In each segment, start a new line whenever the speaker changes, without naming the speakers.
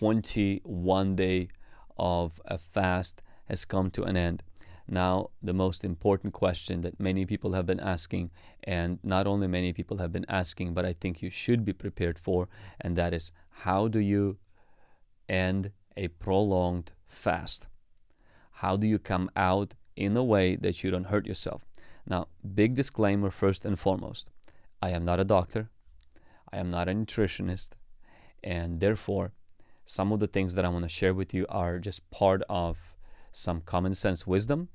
21 day of a fast has come to an end. Now, the most important question that many people have been asking, and not only many people have been asking, but I think you should be prepared for, and that is how do you end a prolonged fast? How do you come out in a way that you don't hurt yourself? Now, big disclaimer first and foremost I am not a doctor, I am not a nutritionist, and therefore, some of the things that I want to share with you are just part of some common sense wisdom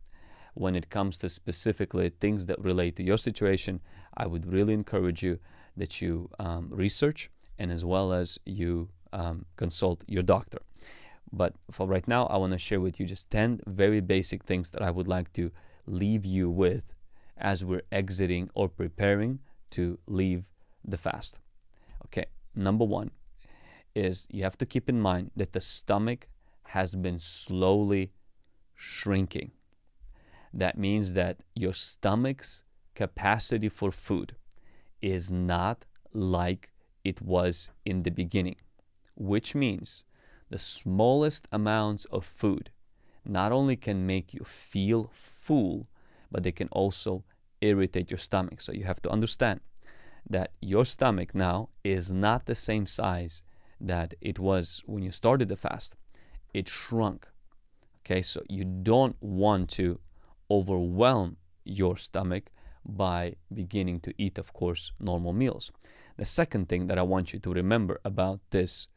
when it comes to specifically things that relate to your situation, I would really encourage you that you um, research and as well as you um, consult your doctor. But for right now, I want to share with you just 10 very basic things that I would like to leave you with as we're exiting or preparing to leave the fast. Okay, number one is you have to keep in mind that the stomach has been slowly shrinking. That means that your stomach's capacity for food is not like it was in the beginning, which means the smallest amounts of food not only can make you feel full, but they can also irritate your stomach. So you have to understand that your stomach now is not the same size that it was when you started the fast. It shrunk. Okay, so you don't want to overwhelm your stomach by beginning to eat, of course, normal meals. The second thing that I want you to remember about this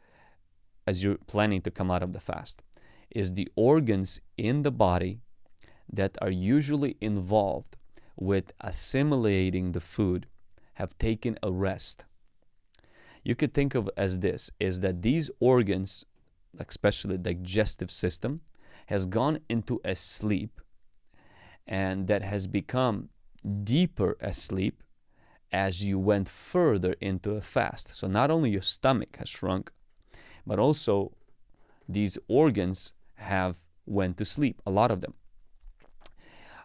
as you're planning to come out of the fast is the organs in the body that are usually involved with assimilating the food have taken a rest. You could think of as this is that these organs, especially the digestive system, has gone into a sleep and that has become deeper asleep as you went further into a fast. So not only your stomach has shrunk, but also these organs have went to sleep, a lot of them.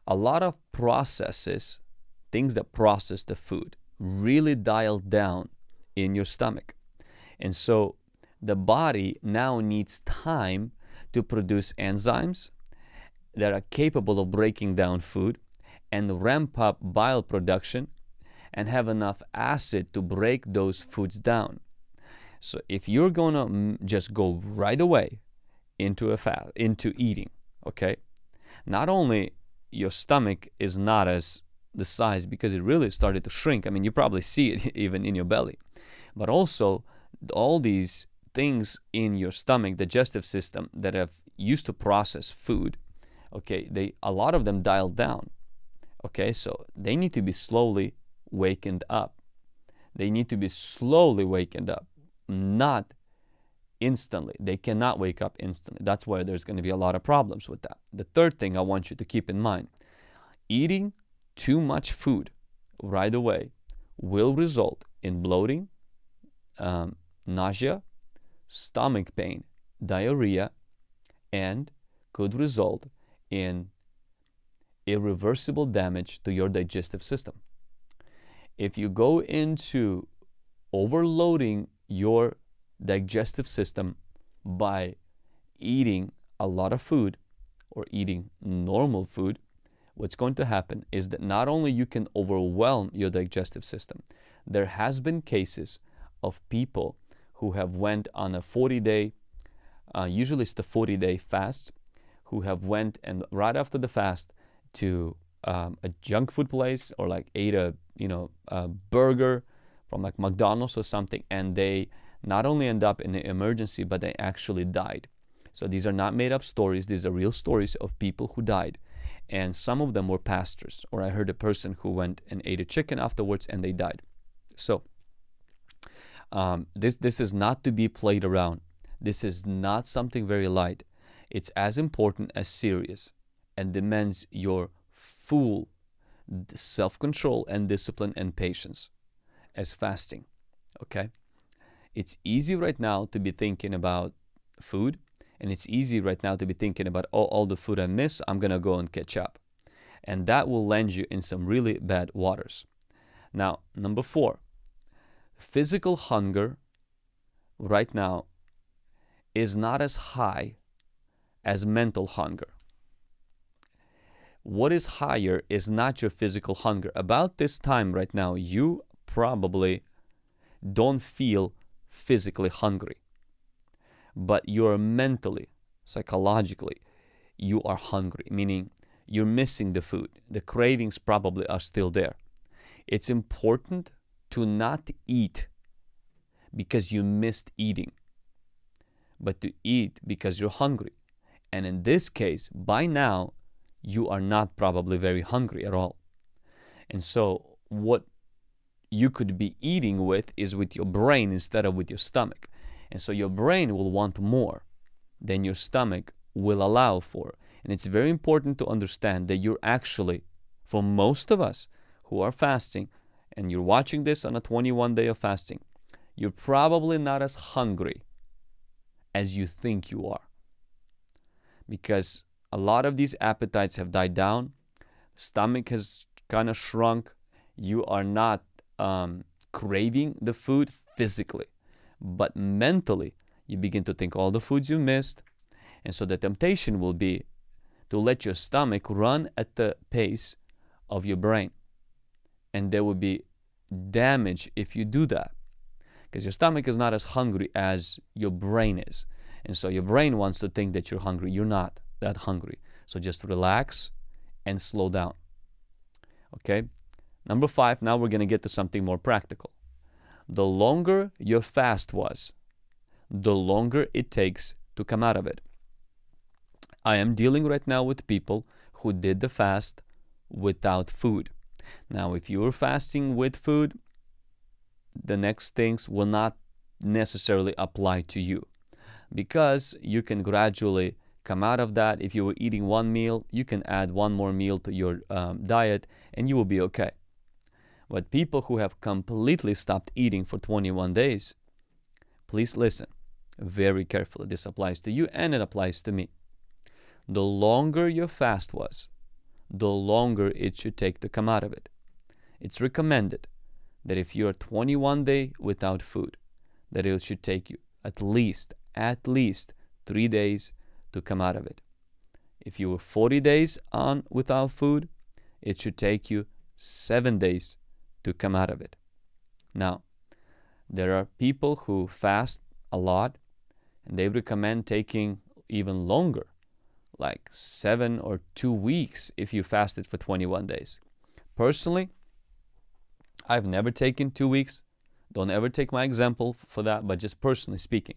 A lot of processes, things that process the food, really dialed down in your stomach. And so the body now needs time to produce enzymes that are capable of breaking down food and ramp up bile production and have enough acid to break those foods down. So if you're going to just go right away into a fast, into eating, okay? Not only your stomach is not as the size because it really started to shrink. I mean, you probably see it even in your belly. But also all these things in your stomach, digestive system that have used to process food okay they a lot of them dialed down okay? So they need to be slowly wakened up. They need to be slowly wakened up not instantly. They cannot wake up instantly. That's why there's going to be a lot of problems with that. The third thing i want you to keep in mind eating too much food right away will result in bloating um, nausea stomach pain diarrhea and could result in irreversible damage to your digestive system. If you go into overloading your digestive system by eating a lot of food or eating normal food, what's going to happen is that not only you can overwhelm your digestive system, there has been cases of people who have went on a 40 day, uh, usually it's the 40 day fast, who have went and right after the fast to um, a junk food place or like ate a you know a burger from like McDonald's or something, and they not only end up in the emergency, but they actually died. So these are not made up stories; these are real stories of people who died, and some of them were pastors. Or I heard a person who went and ate a chicken afterwards, and they died. So um, this this is not to be played around. This is not something very light. It's as important as serious and demands your full self-control and discipline and patience as fasting. Okay? It's easy right now to be thinking about food and it's easy right now to be thinking about oh, all the food I miss, I'm to go and catch up. And that will land you in some really bad waters. Now, number four, physical hunger right now is not as high as mental hunger. What is higher is not your physical hunger. About this time right now, you probably don't feel physically hungry, but you're mentally, psychologically, you are hungry, meaning you're missing the food. The cravings probably are still there. It's important to not eat because you missed eating, but to eat because you're hungry. And in this case, by now, you are not probably very hungry at all. And so, what you could be eating with is with your brain instead of with your stomach. And so, your brain will want more than your stomach will allow for. And it's very important to understand that you're actually, for most of us who are fasting, and you're watching this on a 21 day of fasting, you're probably not as hungry as you think you are. Because a lot of these appetites have died down, stomach has kind of shrunk, you are not um, craving the food physically, but mentally, you begin to think all the foods you missed. And so the temptation will be to let your stomach run at the pace of your brain. And there will be damage if you do that. Because your stomach is not as hungry as your brain is. And so your brain wants to think that you're hungry. You're not that hungry. So just relax and slow down. Okay? Number five, now we're going to get to something more practical. The longer your fast was, the longer it takes to come out of it. I am dealing right now with people who did the fast without food. Now, if you are fasting with food, the next things will not necessarily apply to you because you can gradually come out of that. If you were eating one meal, you can add one more meal to your um, diet and you will be okay. But people who have completely stopped eating for 21 days, please listen very carefully. This applies to you and it applies to me the longer your fast was, the longer it should take to come out of it. It's recommended that if you're 21 day without food, that it should take you at least, at least three days to come out of it. If you were 40 days on without food, it should take you seven days to come out of it. Now, there are people who fast a lot and they recommend taking even longer like seven or two weeks if you fasted for 21 days. Personally, I've never taken two weeks. Don't ever take my example for that, but just personally speaking.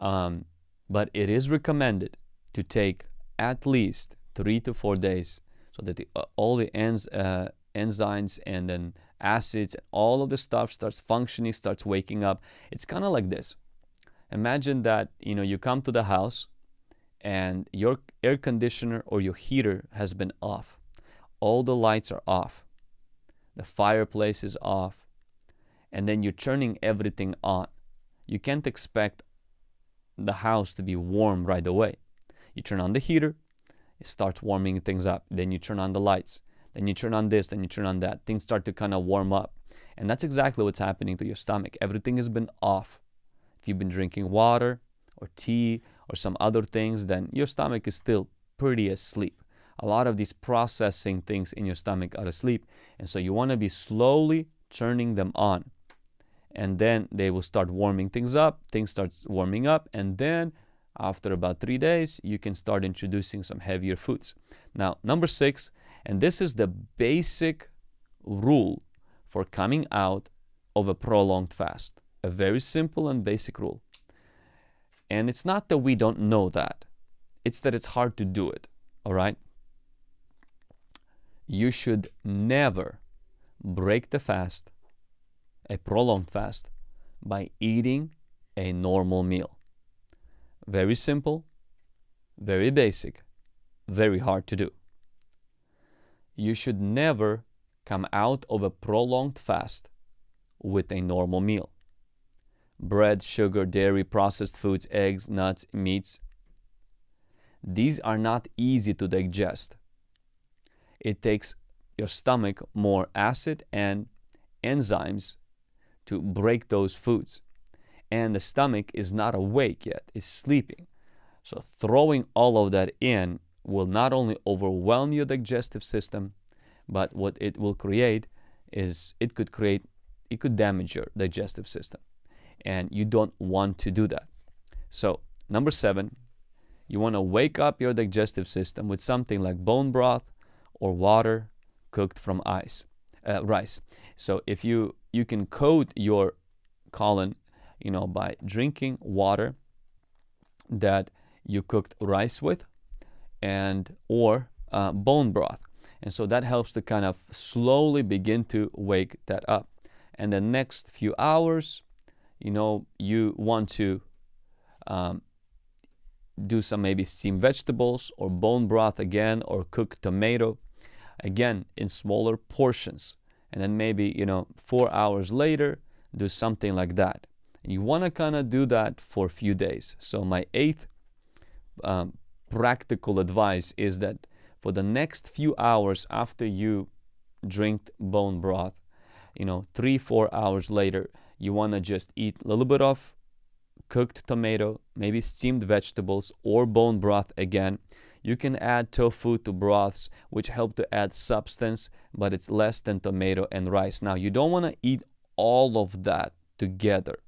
Um, but it is recommended to take at least three to four days so that the, uh, all the ens, uh, enzymes and then acids and all of the stuff starts functioning, starts waking up. It's kind of like this. Imagine that you know you come to the house and your air conditioner or your heater has been off. All the lights are off. The fireplace is off. And then you're turning everything on. You can't expect the house to be warm right away. You turn on the heater, it starts warming things up. Then you turn on the lights. Then you turn on this, then you turn on that. Things start to kind of warm up. And that's exactly what's happening to your stomach. Everything has been off. If you've been drinking water or tea or some other things, then your stomach is still pretty asleep. A lot of these processing things in your stomach are asleep. And so you want to be slowly turning them on. And then they will start warming things up. Things start warming up. And then after about three days, you can start introducing some heavier foods. Now, number six, and this is the basic rule for coming out of a prolonged fast. A very simple and basic rule. And it's not that we don't know that, it's that it's hard to do it. All right? You should never break the fast, a prolonged fast, by eating a normal meal. Very simple, very basic, very hard to do. You should never come out of a prolonged fast with a normal meal bread, sugar, dairy, processed foods, eggs, nuts, meats. These are not easy to digest. It takes your stomach more acid and enzymes to break those foods. and the stomach is not awake yet, it's sleeping. So throwing all of that in will not only overwhelm your digestive system, but what it will create is it could create, it could damage your digestive system. And you don't want to do that. So, number seven, you want to wake up your digestive system with something like bone broth or water cooked from ice, uh, rice. So, if you you can coat your colon, you know, by drinking water that you cooked rice with, and or uh, bone broth. And so that helps to kind of slowly begin to wake that up. And the next few hours, you know, you want to um, do some maybe steamed vegetables or bone broth again or cook tomato again in smaller portions. And then maybe, you know, four hours later, do something like that. You want to kind of do that for a few days. So my eighth um, practical advice is that for the next few hours after you drink bone broth, you know, three, four hours later, you want to just eat a little bit of cooked tomato, maybe steamed vegetables or bone broth again. You can add tofu to broths, which help to add substance, but it's less than tomato and rice. Now, you don't want to eat all of that together.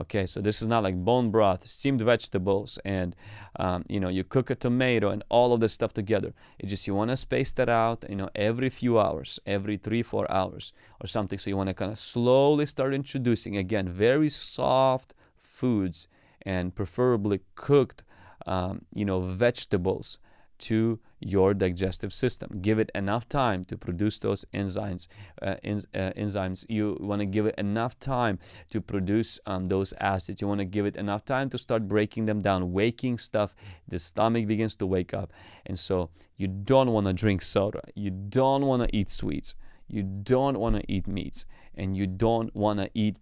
Okay, so this is not like bone broth, steamed vegetables, and um, you know you cook a tomato and all of this stuff together. It's just you want to space that out, you know, every few hours, every three, four hours or something. So you want to kind of slowly start introducing again very soft foods and preferably cooked, um, you know, vegetables to your digestive system. Give it enough time to produce those enzymes. Uh, uh, enzymes. You want to give it enough time to produce um, those acids. You want to give it enough time to start breaking them down, waking stuff. The stomach begins to wake up. And so you don't want to drink soda. You don't want to eat sweets. You don't want to eat meats. And you don't want to eat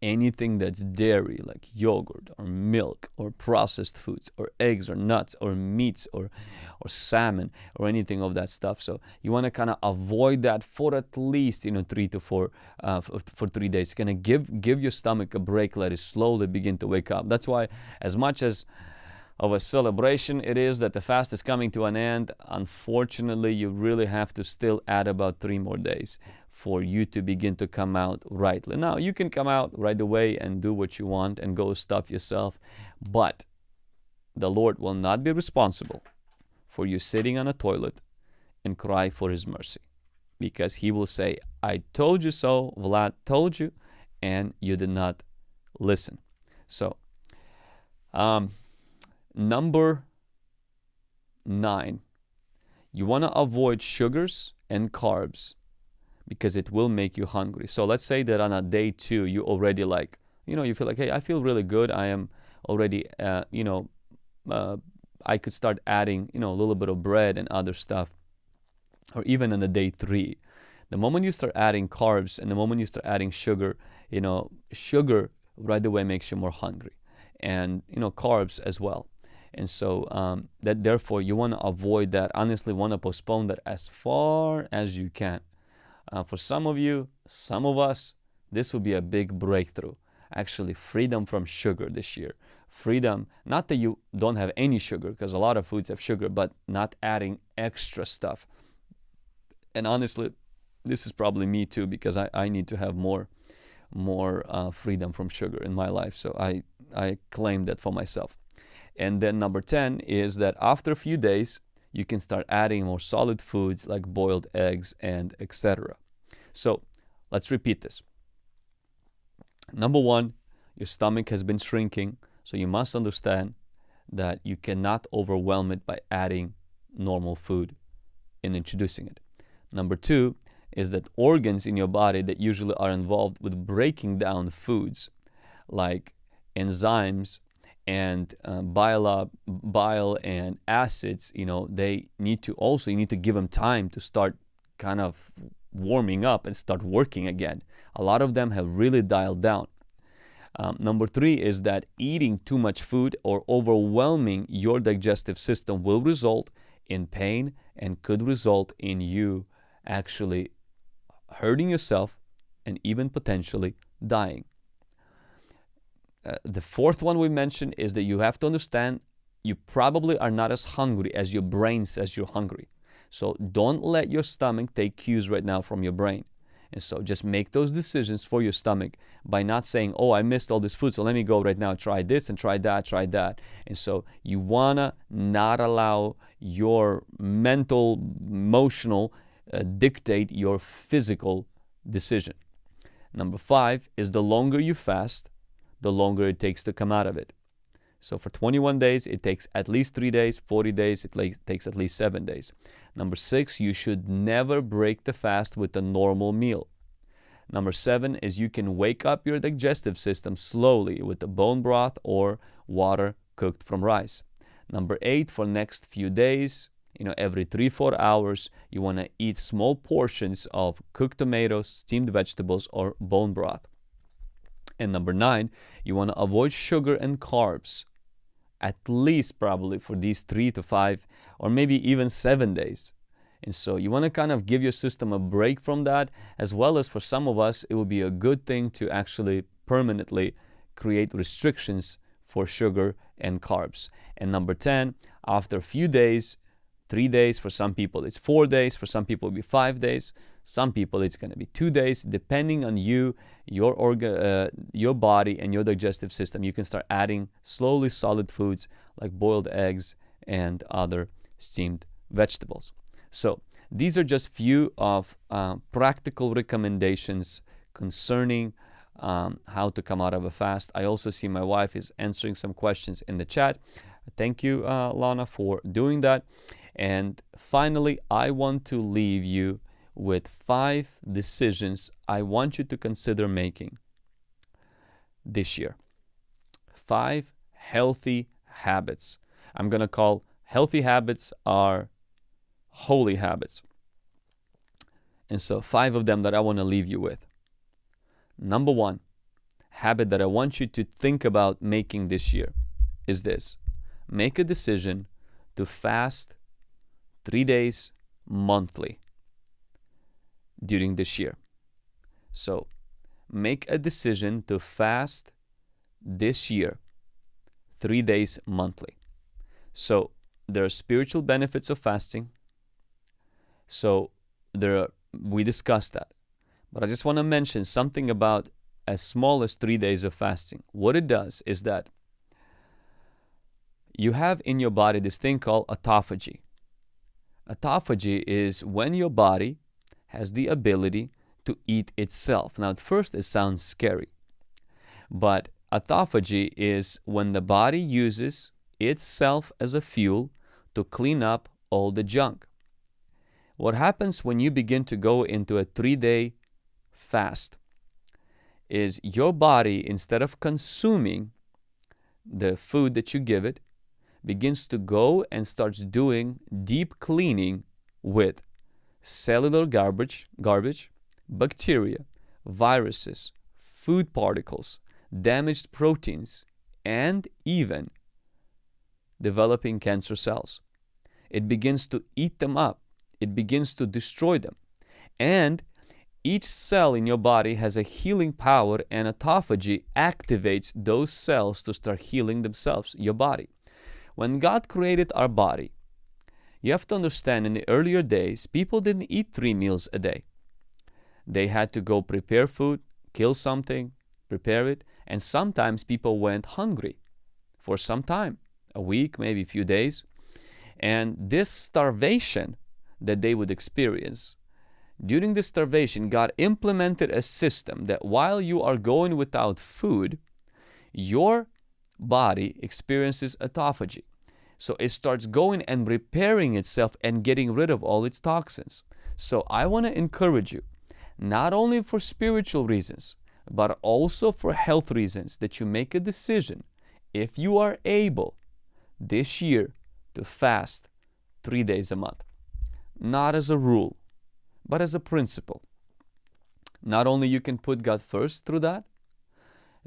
anything that's dairy like yogurt or milk or processed foods or eggs or nuts or meats or or salmon or anything of that stuff. So you want to kind of avoid that for at least you know three to four uh, for, three days. Kind of give give your stomach a break let it slowly begin to wake up. That's why as much as of a celebration it is that the fast is coming to an end unfortunately you really have to still add about three more days for you to begin to come out rightly. Now, you can come out right away and do what you want and go stuff yourself, but the Lord will not be responsible for you sitting on a toilet and cry for His mercy because He will say, I told you so, Vlad told you, and you did not listen. So, um, number nine, you want to avoid sugars and carbs because it will make you hungry. So let's say that on a day two, you already like, you know, you feel like, hey, I feel really good. I am already, uh, you know, uh, I could start adding, you know, a little bit of bread and other stuff. Or even on the day three, the moment you start adding carbs and the moment you start adding sugar, you know, sugar right away makes you more hungry, and you know, carbs as well. And so um, that therefore you want to avoid that. Honestly, want to postpone that as far as you can. Uh, for some of you, some of us, this will be a big breakthrough. Actually, freedom from sugar this year. Freedom, not that you don't have any sugar, because a lot of foods have sugar, but not adding extra stuff. And honestly, this is probably me too, because I, I need to have more more uh, freedom from sugar in my life. So I, I claim that for myself. And then number 10 is that after a few days, you can start adding more solid foods like boiled eggs and etc. So let's repeat this. Number one, your stomach has been shrinking, so you must understand that you cannot overwhelm it by adding normal food in introducing it. Number two is that organs in your body that usually are involved with breaking down foods, like enzymes and uh, bile, bile and acids, you know, they need to also, you need to give them time to start kind of warming up and start working again. A lot of them have really dialed down. Um, number three is that eating too much food or overwhelming your digestive system will result in pain and could result in you actually hurting yourself and even potentially dying. Uh, the fourth one we mentioned is that you have to understand you probably are not as hungry as your brain says you're hungry. So don't let your stomach take cues right now from your brain. And so just make those decisions for your stomach by not saying, oh, I missed all this food, so let me go right now, try this and try that, try that. And so you want to not allow your mental, emotional uh, dictate your physical decision. Number five is the longer you fast, the longer it takes to come out of it. So for 21 days, it takes at least three days. 40 days, it takes at least seven days. Number six, you should never break the fast with a normal meal. Number seven is you can wake up your digestive system slowly with the bone broth or water cooked from rice. Number eight, for next few days, you know, every three, four hours, you want to eat small portions of cooked tomatoes, steamed vegetables, or bone broth. And number nine, you want to avoid sugar and carbs at least probably for these three to five or maybe even seven days. And so you want to kind of give your system a break from that, as well as for some of us, it would be a good thing to actually permanently create restrictions for sugar and carbs. And number 10, after a few days, three days, for some people it's four days, for some people it'll be five days, some people it's going to be two days, depending on you, your organ, uh, your body, and your digestive system. You can start adding slowly solid foods like boiled eggs and other steamed vegetables. So these are just few of uh, practical recommendations concerning um, how to come out of a fast. I also see my wife is answering some questions in the chat. Thank you, uh, Lana, for doing that. And finally, I want to leave you with five decisions I want you to consider making this year. Five healthy habits. I'm going to call healthy habits are holy habits. And so, five of them that I want to leave you with. Number one habit that I want you to think about making this year is this make a decision to fast three days monthly during this year. So make a decision to fast this year three days monthly. So there are spiritual benefits of fasting. So there are, we discussed that. But I just want to mention something about as small as three days of fasting. What it does is that you have in your body this thing called autophagy. Autophagy is when your body has the ability to eat itself. Now, at first, it sounds scary, but autophagy is when the body uses itself as a fuel to clean up all the junk. What happens when you begin to go into a three day fast is your body, instead of consuming the food that you give it, begins to go and starts doing deep cleaning with cellular garbage, garbage, bacteria, viruses, food particles, damaged proteins, and even developing cancer cells. It begins to eat them up. It begins to destroy them. And each cell in your body has a healing power and autophagy activates those cells to start healing themselves, your body. When God created our body, you have to understand in the earlier days, people didn't eat three meals a day. They had to go prepare food, kill something, prepare it, and sometimes people went hungry for some time a week, maybe a few days. And this starvation that they would experience, during the starvation, God implemented a system that while you are going without food, your body experiences autophagy. So it starts going and repairing itself and getting rid of all its toxins. So I want to encourage you, not only for spiritual reasons, but also for health reasons, that you make a decision, if you are able, this year to fast three days a month. Not as a rule, but as a principle. Not only you can put God first through that,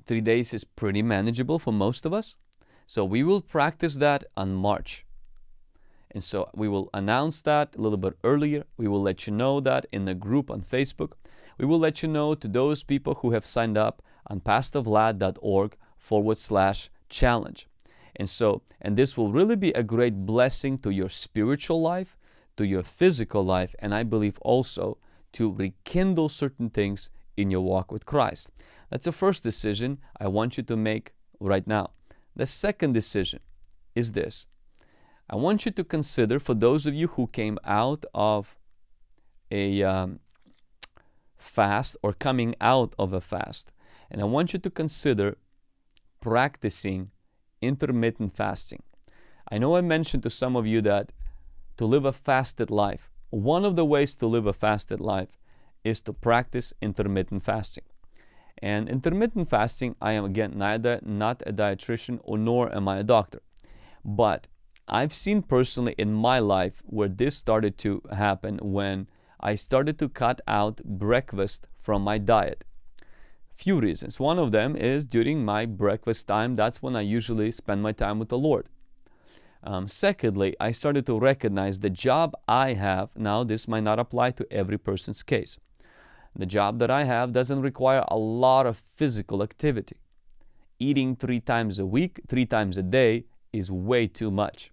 three days is pretty manageable for most of us, so we will practice that on March. And so we will announce that a little bit earlier. We will let you know that in the group on Facebook. We will let you know to those people who have signed up on pastorvlad.org forward slash challenge. And so, and this will really be a great blessing to your spiritual life, to your physical life, and I believe also to rekindle certain things in your walk with Christ. That's the first decision I want you to make right now. The second decision is this I want you to consider, for those of you who came out of a um, fast or coming out of a fast, and I want you to consider practicing intermittent fasting. I know I mentioned to some of you that to live a fasted life, one of the ways to live a fasted life is to practice intermittent fasting. And intermittent fasting, I am again neither not a dietitian or nor am I a doctor. But I've seen personally in my life where this started to happen when I started to cut out breakfast from my diet. Few reasons. One of them is during my breakfast time, that's when I usually spend my time with the Lord. Um, secondly, I started to recognize the job I have. Now, this might not apply to every person's case. The job that I have doesn't require a lot of physical activity. Eating three times a week, three times a day is way too much.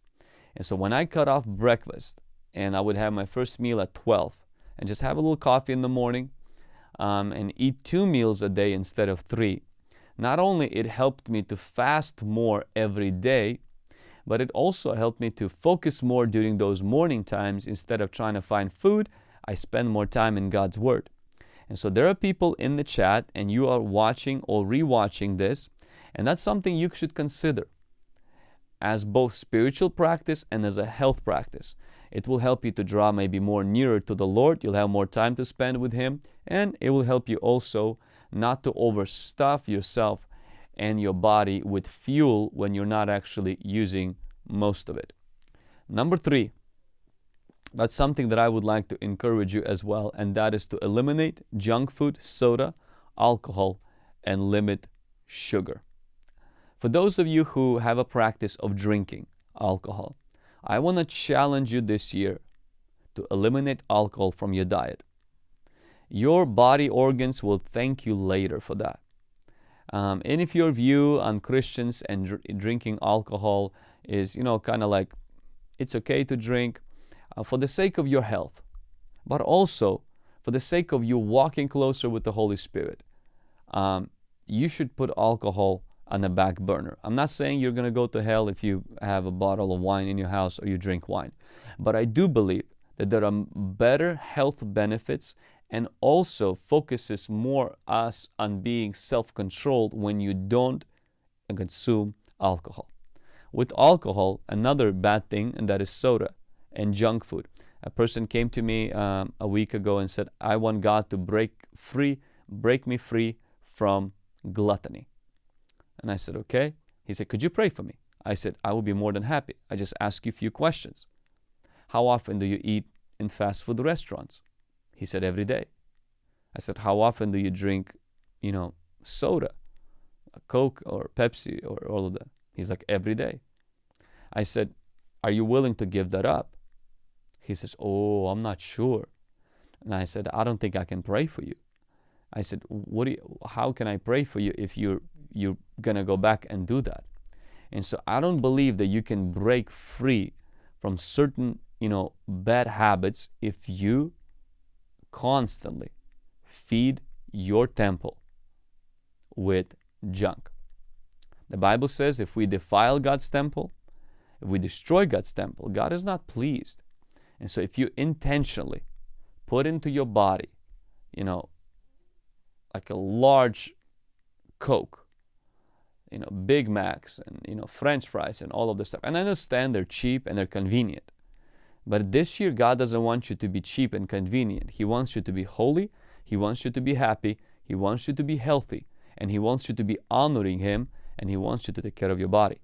And so when I cut off breakfast and I would have my first meal at 12 and just have a little coffee in the morning um, and eat two meals a day instead of three, not only it helped me to fast more every day, but it also helped me to focus more during those morning times instead of trying to find food. I spend more time in God's Word. And so there are people in the chat, and you are watching or rewatching this, and that's something you should consider as both spiritual practice and as a health practice. It will help you to draw maybe more nearer to the Lord. You'll have more time to spend with Him, and it will help you also not to overstuff yourself and your body with fuel when you're not actually using most of it. Number three, that's something that I would like to encourage you as well, and that is to eliminate junk food, soda, alcohol, and limit sugar. For those of you who have a practice of drinking alcohol, I want to challenge you this year to eliminate alcohol from your diet. Your body organs will thank you later for that. Um, and if your view on Christians and dr drinking alcohol is, you know, kind of like it's okay to drink uh, for the sake of your health, but also for the sake of you walking closer with the Holy Spirit, um, you should put alcohol on the back burner. I'm not saying you're going to go to hell if you have a bottle of wine in your house or you drink wine. But I do believe that there are better health benefits and also focuses more us on being self-controlled when you don't consume alcohol. With alcohol, another bad thing, and that is soda and junk food. A person came to me um, a week ago and said, I want God to break free, break me free from gluttony. And I said, okay. He said, could you pray for me? I said, I will be more than happy. I just ask you a few questions. How often do you eat in fast food restaurants? He said, every day. I said, how often do you drink, you know, soda, Coke or Pepsi or all of that? He's like, every day. I said, are you willing to give that up? He says, oh, I'm not sure. And I said, I don't think I can pray for you. I said, what do you, how can I pray for you if you're you're going to go back and do that. And so I don't believe that you can break free from certain, you know, bad habits if you constantly feed your temple with junk. The Bible says if we defile God's temple, if we destroy God's temple, God is not pleased. And so if you intentionally put into your body, you know, like a large Coke you know, Big Macs and, you know, French fries and all of this stuff. And I understand they're cheap and they're convenient. But this year, God doesn't want you to be cheap and convenient. He wants you to be holy. He wants you to be happy. He wants you to be healthy. And He wants you to be honoring Him. And He wants you to take care of your body.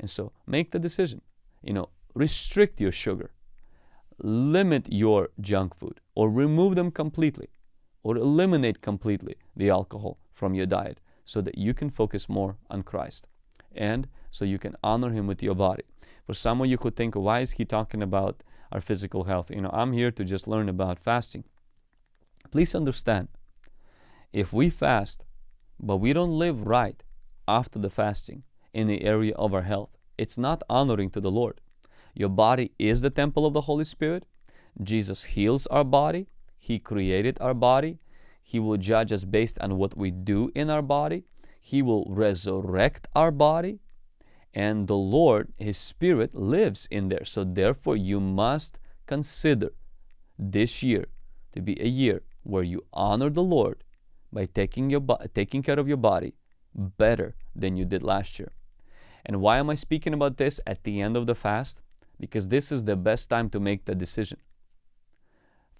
And so make the decision. You know, restrict your sugar. Limit your junk food or remove them completely or eliminate completely the alcohol from your diet so that you can focus more on Christ and so you can honor Him with your body. For some of you could think, why is he talking about our physical health? You know, I'm here to just learn about fasting. Please understand, if we fast, but we don't live right, after the fasting in the area of our health. It's not honoring to the Lord. Your body is the temple of the Holy Spirit. Jesus heals our body. He created our body. He will judge us based on what we do in our body. He will resurrect our body. And the Lord, His Spirit, lives in there. So, therefore, you must consider this year to be a year where you honor the Lord by taking, your taking care of your body better than you did last year. And why am I speaking about this at the end of the fast? Because this is the best time to make the decision.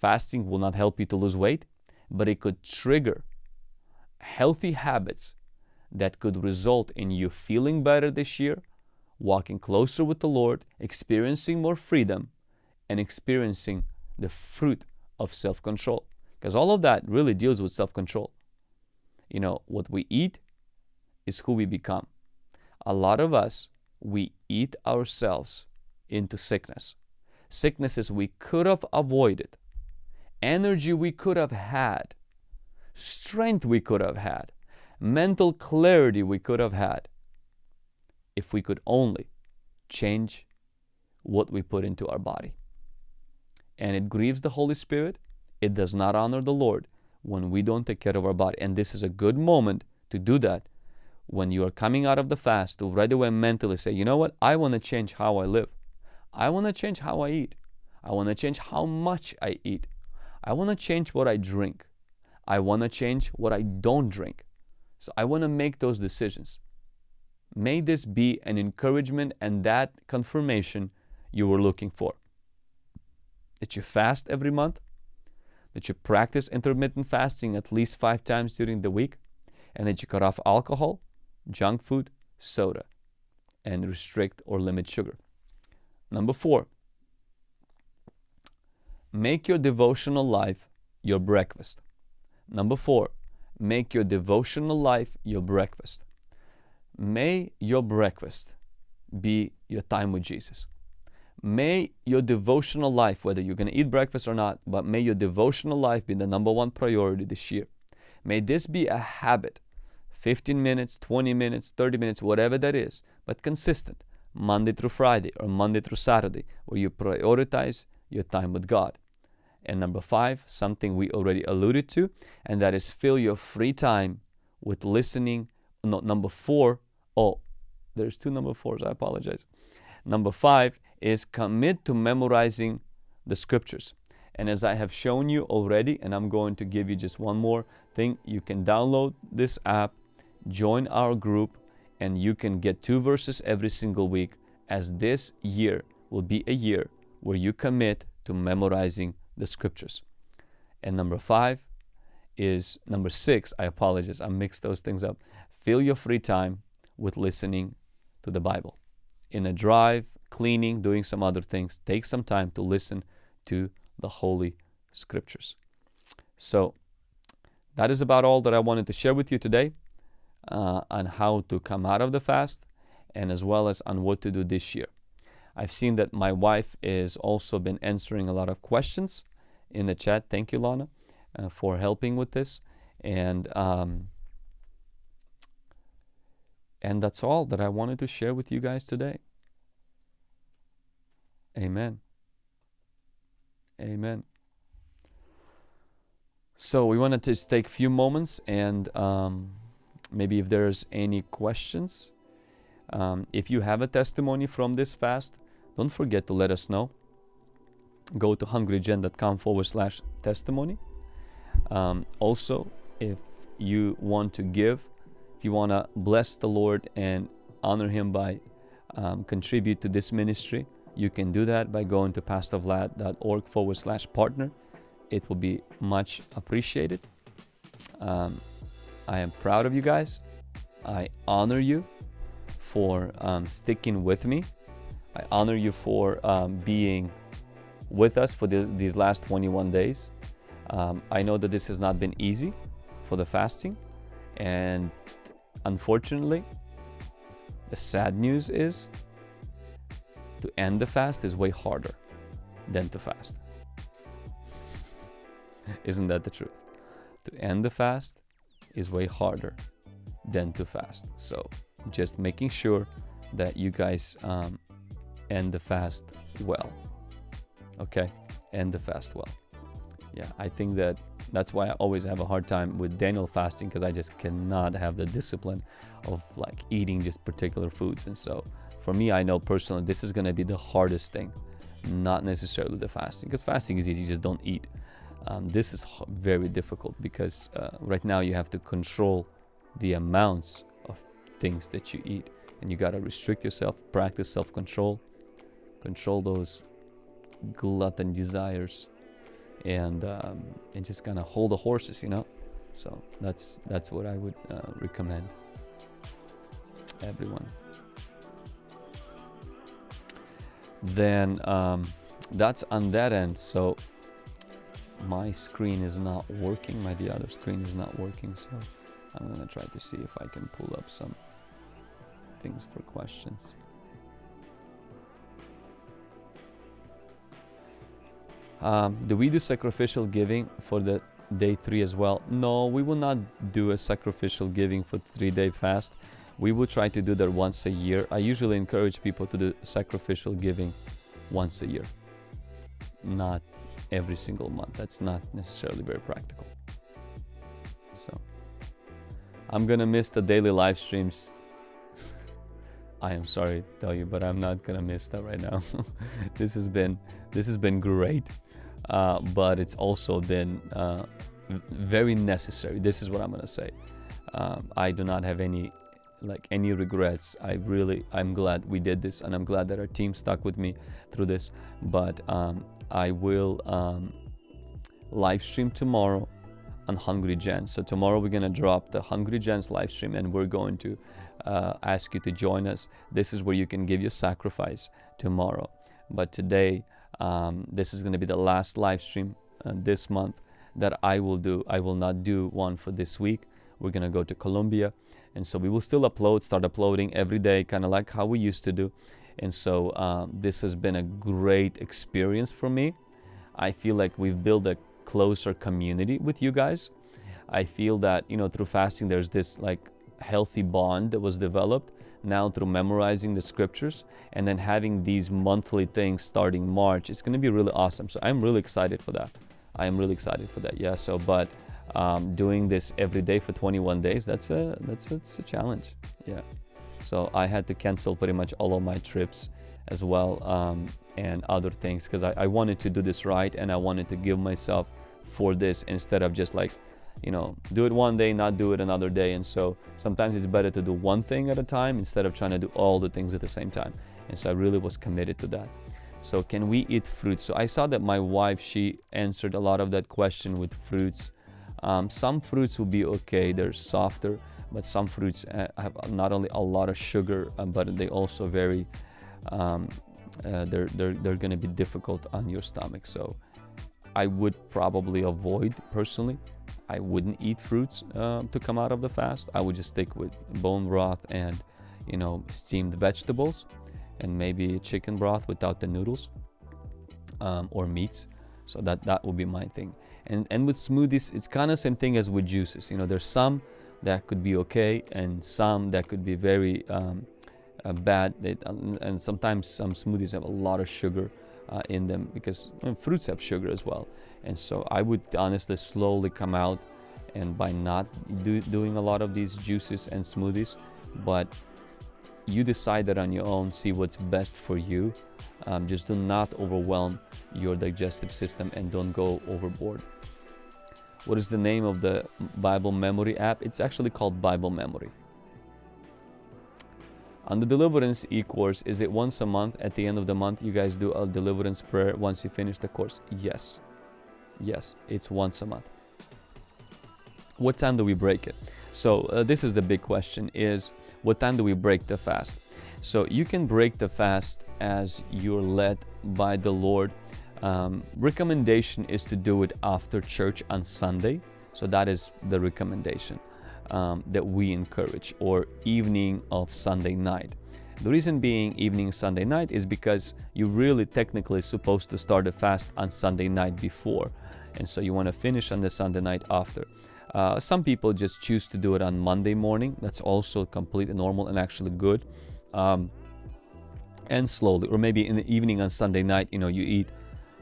Fasting will not help you to lose weight, but it could trigger healthy habits that could result in you feeling better this year, walking closer with the Lord, experiencing more freedom, and experiencing the fruit of self control. Because all of that really deals with self control. You know, what we eat is who we become. A lot of us, we eat ourselves into sickness. Sicknesses we could have avoided, energy we could have had, strength we could have had, mental clarity we could have had if we could only change what we put into our body. And it grieves the Holy Spirit. It does not honor the Lord when we don't take care of our body. And this is a good moment to do that when you are coming out of the fast to right away mentally say, you know what, I want to change how I live. I want to change how I eat. I want to change how much I eat. I want to change what I drink. I want to change what I don't drink. So I want to make those decisions. May this be an encouragement and that confirmation you were looking for. That you fast every month, that you practice intermittent fasting at least five times during the week, and that you cut off alcohol, junk food, soda, and restrict or limit sugar. Number four, make your devotional life your breakfast. Number four, make your devotional life your breakfast. May your breakfast be your time with Jesus. May your devotional life, whether you're going to eat breakfast or not, but may your devotional life be the number one priority this year. May this be a habit 15 minutes, 20 minutes, 30 minutes, whatever that is, but consistent, Monday through Friday or Monday through Saturday, where you prioritize your time with God. And number five, something we already alluded to, and that is fill your free time with listening. No, number four, oh, there's two number fours, I apologize. Number five is commit to memorizing the scriptures. And as I have shown you already, and I'm going to give you just one more thing, you can download this app join our group and you can get two verses every single week as this year will be a year where you commit to memorizing the scriptures. And number five is number six. I apologize, I mixed those things up. Fill your free time with listening to the Bible. In a drive, cleaning, doing some other things, take some time to listen to the Holy Scriptures. So, that is about all that I wanted to share with you today uh, on how to come out of the fast and as well as on what to do this year. I've seen that my wife is also been answering a lot of questions in the chat. Thank you, Lana, uh, for helping with this. And um, and that's all that I wanted to share with you guys today. Amen. Amen. So we wanted to take a few moments and um, maybe if there's any questions. Um, if you have a testimony from this fast, don't forget to let us know. Go to hungrygen.com forward slash testimony. Um, also, if you want to give, if you want to bless the Lord and honor Him by um, contribute to this ministry, you can do that by going to pastorvlad.org forward slash partner. It will be much appreciated. Um, I am proud of you guys. I honor you for um, sticking with me. I honor you for um, being with us for the, these last 21 days. Um, I know that this has not been easy for the fasting, and unfortunately, the sad news is to end the fast is way harder than to fast. Isn't that the truth? To end the fast is way harder than to fast. So just making sure that you guys um, end the fast well. Okay, end the fast well. Yeah, I think that that's why I always have a hard time with Daniel fasting because I just cannot have the discipline of like eating just particular foods. And so for me, I know personally this is going to be the hardest thing, not necessarily the fasting because fasting is easy, you just don't eat. Um, this is very difficult because uh, right now you have to control the amounts of things that you eat and you got to restrict yourself, practice self control, control those glutton desires and um, and just kind of hold the horses, you know. So that's that's what I would uh, recommend everyone. Then um, that's on that end. So my screen is not working. My the other screen is not working. So I'm gonna try to see if I can pull up some things for questions. Um, do we do sacrificial giving for the day three as well? No, we will not do a sacrificial giving for three day fast. We will try to do that once a year. I usually encourage people to do sacrificial giving once a year, not every single month. That's not necessarily very practical. So I'm gonna miss the daily live streams. I am sorry to tell you, but I'm not gonna miss that right now. this has been this has been great. Uh, but it's also been uh, very necessary. This is what I'm gonna say. Um, I do not have any like any regrets. I really I'm glad we did this, and I'm glad that our team stuck with me through this. But um, I will um, live stream tomorrow on Hungry Gens. So tomorrow we're gonna drop the Hungry Gens live stream, and we're going to uh, ask you to join us. This is where you can give your sacrifice tomorrow. But today um, this is going to be the last live stream uh, this month that I will do. I will not do one for this week. We're going to go to Colombia. And so we will still upload, start uploading every day, kind of like how we used to do. And so um, this has been a great experience for me. I feel like we've built a closer community with you guys. I feel that, you know, through fasting, there's this like healthy bond that was developed now through memorizing the scriptures and then having these monthly things starting March. It's going to be really awesome. So I'm really excited for that. I am really excited for that. Yeah. So, but um, doing this every day for 21 days, that's a that's a, a challenge. Yeah. So I had to cancel pretty much all of my trips as well um, and other things because I, I wanted to do this right and I wanted to give myself for this instead of just like you know, do it one day, not do it another day. And so sometimes it's better to do one thing at a time instead of trying to do all the things at the same time. And so I really was committed to that. So can we eat fruits? So I saw that my wife, she answered a lot of that question with fruits. Um, some fruits will be okay, they're softer, but some fruits uh, have not only a lot of sugar, uh, but they also very, um, uh, they're, they're, they're gonna be difficult on your stomach. So I would probably avoid personally I wouldn't eat fruits uh, to come out of the fast. I would just stick with bone broth and, you know, steamed vegetables and maybe chicken broth without the noodles um, or meats. So that, that would be my thing. And, and with smoothies, it's kind of same thing as with juices. You know, there's some that could be okay and some that could be very um, uh, bad. They, and sometimes some smoothies have a lot of sugar uh, in them because fruits have sugar as well. And so I would honestly slowly come out and by not do, doing a lot of these juices and smoothies, but you decide that on your own, see what's best for you. Um, just do not overwhelm your digestive system and don't go overboard. What is the name of the Bible memory app? It's actually called Bible Memory. On the deliverance e-course, is it once a month? At the end of the month, you guys do a deliverance prayer once you finish the course? Yes. Yes, it's once a month. What time do we break it? So uh, this is the big question is what time do we break the fast? So you can break the fast as you're led by the Lord. Um, recommendation is to do it after church on Sunday. So that is the recommendation um, that we encourage or evening of Sunday night. The reason being evening Sunday night is because you're really technically supposed to start a fast on Sunday night before and so you want to finish on the Sunday night after. Uh, some people just choose to do it on Monday morning. That's also completely normal and actually good. Um, and slowly, or maybe in the evening on Sunday night, you know, you eat,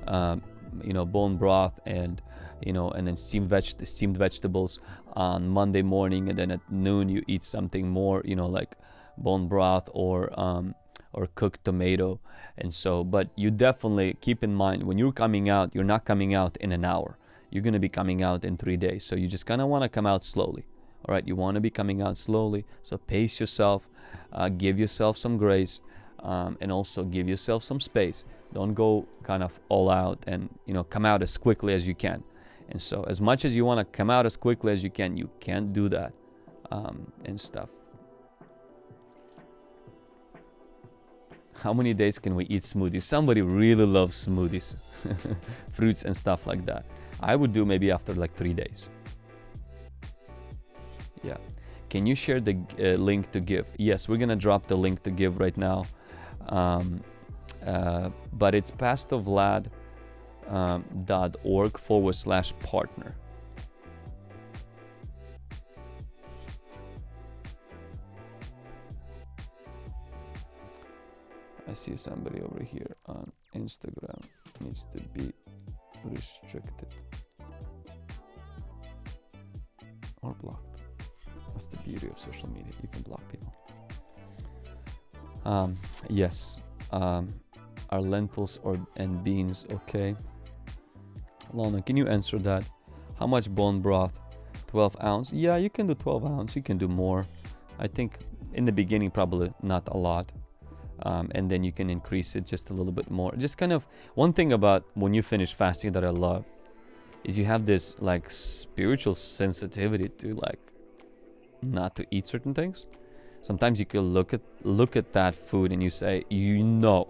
um, you know, bone broth and you know, and then steamed veg steamed vegetables on Monday morning, and then at noon you eat something more, you know, like bone broth or um, or cooked tomato, and so. But you definitely keep in mind when you're coming out, you're not coming out in an hour. You're gonna be coming out in three days, so you just kind of want to come out slowly. All right, you want to be coming out slowly, so pace yourself, uh, give yourself some grace, um, and also give yourself some space. Don't go kind of all out and you know come out as quickly as you can and so, as much as you want to come out as quickly as you can, you can't do that um, and stuff. How many days can we eat smoothies? Somebody really loves smoothies, fruits and stuff like that. I would do maybe after like three days. Yeah. Can you share the uh, link to give? Yes, we're gonna drop the link to give right now. Um, uh, but it's Pastor Vlad um, dot org forward slash partner. I see somebody over here on Instagram needs to be restricted or blocked. That's the beauty of social media. You can block people. Um, yes. Um, are lentils or and beans okay? Lana, can you answer that? How much bone broth? 12 ounce? Yeah, you can do 12 ounce. You can do more. I think in the beginning, probably not a lot. Um, and then you can increase it just a little bit more. Just kind of one thing about when you finish fasting that I love is you have this like spiritual sensitivity to like not to eat certain things. Sometimes you can look at look at that food and you say, you know,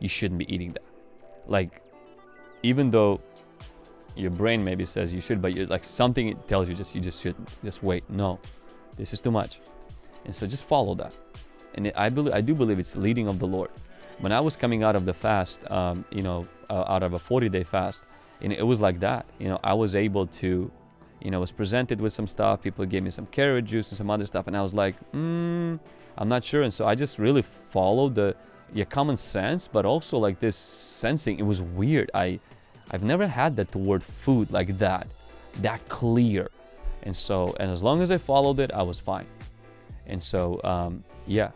you shouldn't be eating that. Like, even though your brain maybe says you should, but you're like something it tells you just you just shouldn't. Just wait. No, this is too much. And so just follow that. And I believe I do believe it's leading of the Lord. When I was coming out of the fast, um, you know, uh, out of a 40-day fast, and it was like that. You know, I was able to, you know, was presented with some stuff. People gave me some carrot juice and some other stuff, and I was like, mm, I'm not sure. And so I just really followed the yeah common sense, but also like this sensing. It was weird. I I've never had that toward food like that, that clear. And so, and as long as I followed it, I was fine. And so, um, yeah.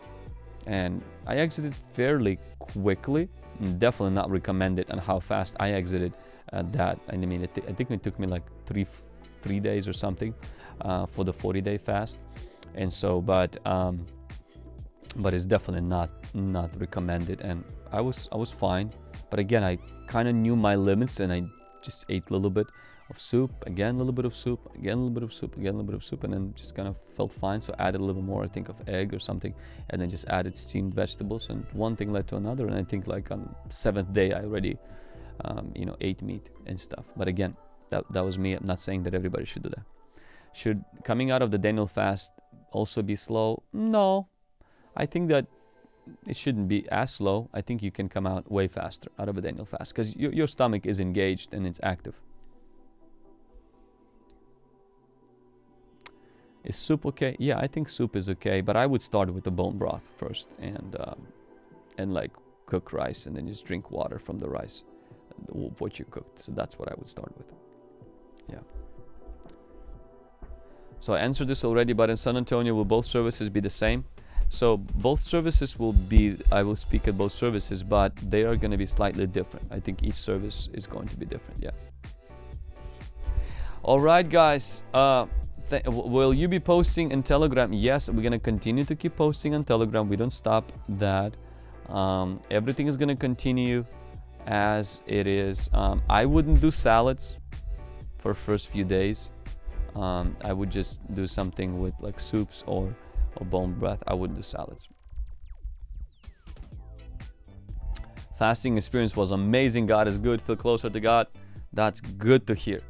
And I exited fairly quickly. Definitely not recommended on how fast I exited uh, that. I mean, it I think it took me like three, three days or something uh, for the 40 day fast. And so, but, um, but it's definitely not, not recommended. And I was, I was fine. But again, I kind of knew my limits and I just ate a little bit of soup, again a little bit of soup, again a little bit of soup, again a little bit of soup, and then just kind of felt fine. So added a little more, I think, of egg or something, and then just added steamed vegetables, and one thing led to another. And I think like on seventh day, I already, um, you know, ate meat and stuff. But again, that that was me. I'm not saying that everybody should do that. Should coming out of the Daniel fast also be slow? No, I think that it shouldn't be as slow. I think you can come out way faster out of a Daniel fast because your, your stomach is engaged and it's active. Is soup okay? Yeah, I think soup is okay, but I would start with the bone broth first and um, and like cook rice and then just drink water from the rice, what you cooked. So that's what I would start with. Yeah. So I answered this already, but in San Antonio, will both services be the same? So both services will be, I will speak at both services, but they are going to be slightly different. I think each service is going to be different. Yeah. All right, guys. Uh, will you be posting in Telegram? Yes, we're going to continue to keep posting on Telegram. We don't stop that. Um, everything is going to continue as it is. Um, I wouldn't do salads for first few days. Um, I would just do something with like soups or or bone broth, I wouldn't do salads. Fasting experience was amazing. God is good. Feel closer to God. That's good to hear.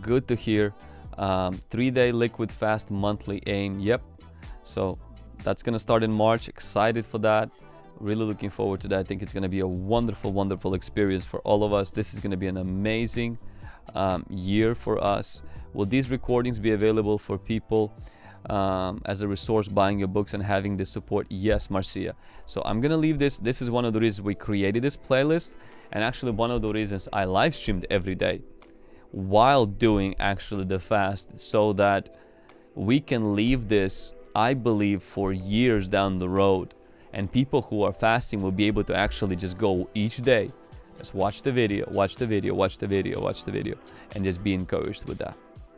Good to hear. Um, three day liquid fast monthly aim. Yep. So that's going to start in March. Excited for that. Really looking forward to that. I think it's going to be a wonderful, wonderful experience for all of us. This is going to be an amazing um, year for us. Will these recordings be available for people um, as a resource buying your books and having this support? Yes, Marcia. So I'm gonna leave this. This is one of the reasons we created this playlist and actually one of the reasons I live streamed every day while doing actually the fast so that we can leave this I believe for years down the road and people who are fasting will be able to actually just go each day just watch the video watch the video watch the video watch the video and just be encouraged with that